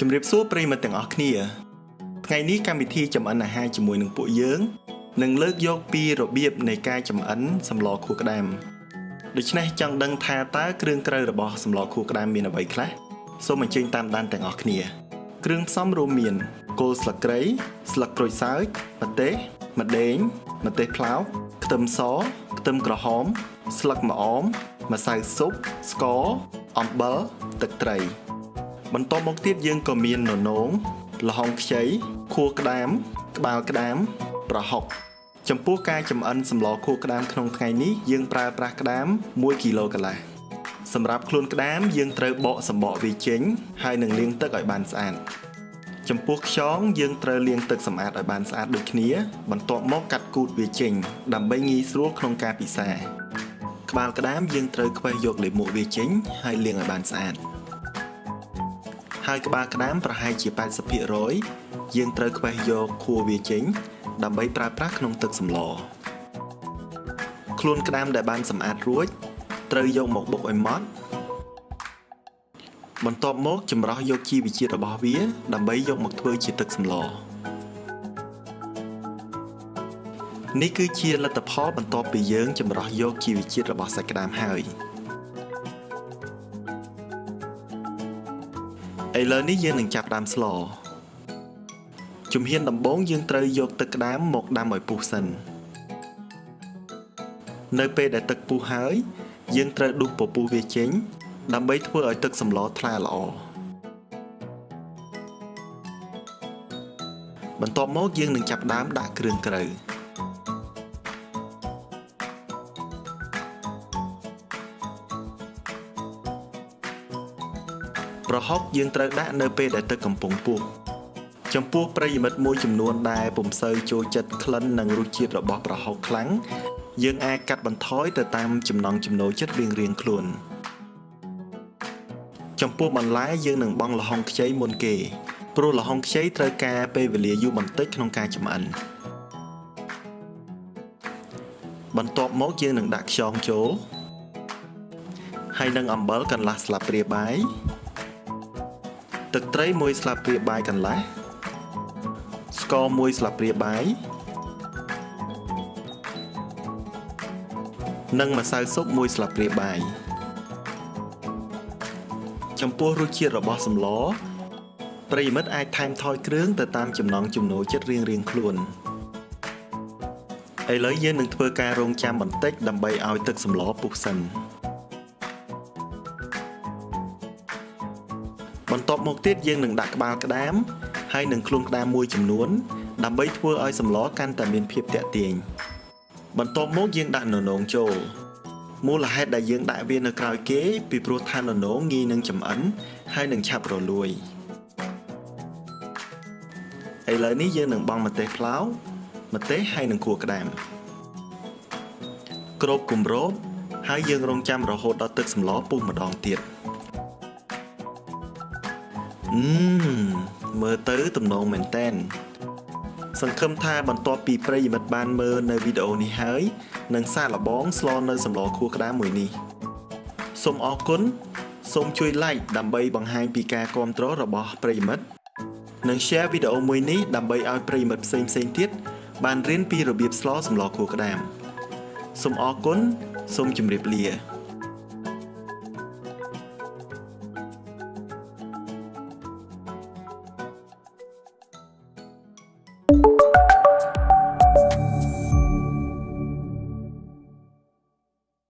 ជម្រាបសួរប្រិយមិត្តទាំងអស់គ្នា ថ្ងៃនេះកម្មវិធីចម្អិនអាហារជាមួយនឹងពួកយើងនឹងលើកយកពីរបៀបនៃការចម្អិនសម្លខួរក្តាមដូច្នេះចង់ដឹងថាតើគ្រឿងក្រៅរបស់សម្លខួរក្តាមមានអ្វីខ្លះសូមអញ្ជើញតាមដានទាំងអស់គ្នា គ្រឿងផ្សំរួមមាន គល់ស្លឹកគ្រៃស្លឹកក្រូចសើចម្ទេសម្ដេងម្ទេសប្លោកខ្ទឹមសខ្ទឹមក្រហម ស្លឹកម្អមម្សៅស៊ុបស្ករអំបិលទឹកត្រី បន្ទាប់មកទៀតយើងក៏មានននោងល្ហុងខ្ចីខួរក្តាមក្បាលក្តាមប្រហុកចំពោះការចម្អិនសម្លខួរក្តាមក្នុងថ្ងៃនេះយើងប្រើប្រាស់ក្តាម1គីឡូកន្លះសម្រាប់ខ្លួនក្តាមយើងត្រូវបកសម្បកវាចេញហើយនឹងលាងទឹកឲ្យបានស្អាតចំពោះខ្យងយើងត្រូវលាងទឹកសម្អាតឲ្យបានស្អាតដូចគ្នា បន្ទាប់មកកាត់គូតវាចេញដើម្បីងាយស្រួលក្នុងការពិសាក្បាលក្តាមយើងត្រូវខ្វេះយកលាមកវាចេញហើយលាងឲ្យបានស្អាត ហើយក្បាលក្តាមប្រហែលជា80%យើងត្រូវខ្វេះយកខួរវាចេញ ដើម្បីប្រើប្រាស់ក្នុងទឹកសម្លខ្លួនក្តាមដែលបានសម្អាតរួច ត្រូវយកមកបុកឲ្យម៉ត់បន្ទាប់មកចម្រោះយកជីវជាតិរបស់វា ដើម្បីយកមកធ្វើជាទឹកសម្លនេះគឺជាលទ្ធផលបន្ទាប់ពីយើងចម្រោះយកជីវជាតិរបស់សាច់ក្តាមហើយ ឥឡូវនេះយើងនឹងចាប់ផ្ដើមស្លជំហានដំបូងយើងត្រូវយកទឹកក្តាមមកដាំឲ្យពុះសិននៅពេលដែលទឹកពុះហើយ យើងត្រូវដួសពពុះវាចេញ ដើម្បីធ្វើឲ្យទឹកសម្លថ្លាល្អបន្ទាប់មកយើងនឹងចាប់ដើមដាក់គ្រឿងក្រៅ ប្រហុកយើងត្រូវដាក់នៅពេលដែលទឹកកំពុងពុះចំពោះប្រិយមិត្តមួយចំនួនដែលពុំសូវចូលចិត្តក្លិននិងរសជាតិរបស់ប្រហុកខ្លាំងយើងអាចកាត់បន្ថយទៅតាមចំណង់ចំណូលចិត្តរៀងៗខ្លួនចំពោះបន្លែយើងនឹងបង់ល្ហុងខ្ចីមុនគេព្រោះល្ហុងខ្ចីត្រូវការពេលវេលាយូរបន្តិចក្នុងការចម្អិនបន្ទាប់មកយើងនឹងដាក់ខ្យងចូលហើយនឹងអំបិលកន្លះស្លាបព្រាបាយ ទឹកត្រី1ស្លាបព្រាបាយកន្លះស្ករ1ស្លាបព្រាបាយនិងម្សៅស៊ុប1ស្លាបព្រាបាយចំពោះរសជាតិរបស់សម្លប្រិយមិត្តអាចថែមថយគ្រឿងទៅតាមចំណង់ចំណូលចិត្តរៀងៗខ្លួនឥឡូវយើងនឹងធ្វើការរងចាំបន្តិចដើម្បីឲ្យទឹកសម្លពុះសិន បន្ទាប់មកទៀតយើងនឹងដាក់ក្បាលក្តាម ហើយនឹងខ្លួនក្តាមមួយចំនួន ដើម្បីធ្វើឲ្យសម្លកាន់តែមានភាពទាក់ទាញបន្ទាប់មកយើងដាក់ននងចូលមូលហេតុដែលយើងដាក់វានៅក្រោយគេពីព្រោះថាននងងាយនឹងចម្អិនហើយនឹងឆាប់រលួយឥឡូវនេះយើងនឹងបង់ម្ទេសប្លោម្ទេសហើយនឹងគួរក្តាមគ្របគម្របហើយយើងរងចាំរហូតដល់ទឹកសម្លពុះម្ដងទៀត អឺមើលទៅទំនងមែនតែនសង្ឃឹមថាបន្ទាប់ពីប្រិយមិត្តបានមើលនៅវីដេអូនេះហើយនឹងសាកល្បងស្លនៅសម្លខួរក្តាមមួយនេះសូមអរគុណសូមជួយ like ដើម្បីបង្ហាញពីការគាំទ្ររបស់ប្រិយមិត្តនិង share វីដេអូមួយនេះដើម្បីឲ្យប្រិយមិត្តផ្សេងផ្សេងទៀតបានរៀនពីរបៀបស្លសម្លខួរក្តាមសូមអរគុណសូមជម្រាបលា